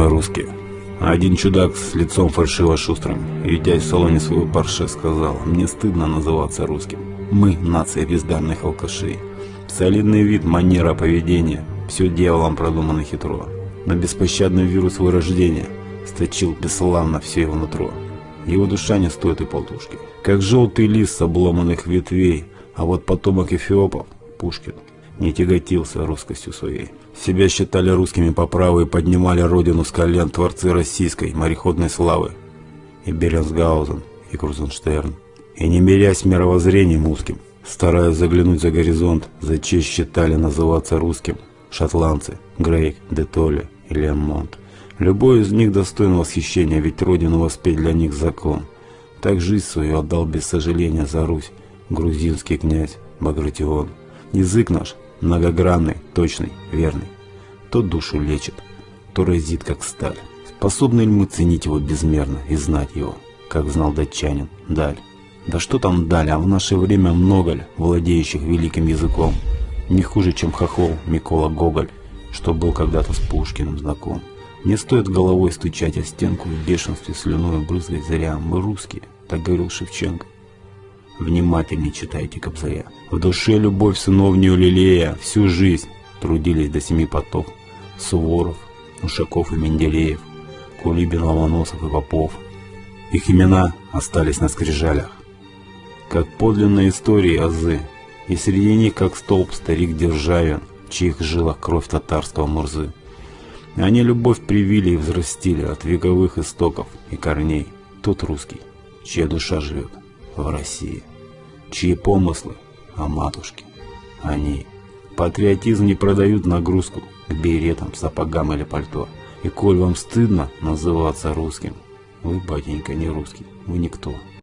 мы русские. Один чудак с лицом фальшиво шустрым, ютясь в салоне своего парше, сказал, мне стыдно называться русским. Мы – нация бездарных алкашей. Солидный вид, манера поведения – все дьяволом продумано хитро. Но беспощадный вирус вырождения сточил бесславно все его нутро. Его душа не стоит и полтушки. Как желтый лист с обломанных ветвей, а вот потомок эфиопов, Пушкин, не тяготился русскостью своей. Себя считали русскими по праву и поднимали родину с колен творцы российской мореходной славы. И Беренсгаузен, и Крузенштерн. И не мерясь мировоззрением узким, стараясь заглянуть за горизонт, за честь считали называться русским шотландцы, Грейк, Детолли и Лемонт. Любой из них достоин восхищения, ведь родину воспеть для них закон. Так жизнь свою отдал без сожаления за Русь грузинский князь Багратион. Язык наш многогранный, точный, верный. То душу лечит, то разит, как сталь. Способны ли мы ценить его безмерно и знать его, как знал датчанин, даль? Да что там даль, а в наше время много ли владеющих великим языком? Не хуже, чем хохол Микола Гоголь, что был когда-то с Пушкиным знаком. Не стоит головой стучать о стенку в бешенстве слюной брызгать зря. Мы русские, так говорил Шевченко. Внимательнее читайте Кобзаря. В душе любовь сыновнюю лелея, всю жизнь трудились до семи потов. Суворов, Ушаков и Менделеев, Кулибин, Ломоносов и Попов. Их имена остались на скрижалях. Как подлинные истории азы, и среди них, как столб, старик Державин, в чьих жилах кровь татарского Мурзы. Они любовь привили и взрастили от вековых истоков и корней. Тот русский, чья душа живет в России чьи помыслы о матушке. Они. Патриотизм не продают нагрузку к беретам, сапогам или пальто. И коль вам стыдно называться русским, вы, батенька, не русский, вы никто.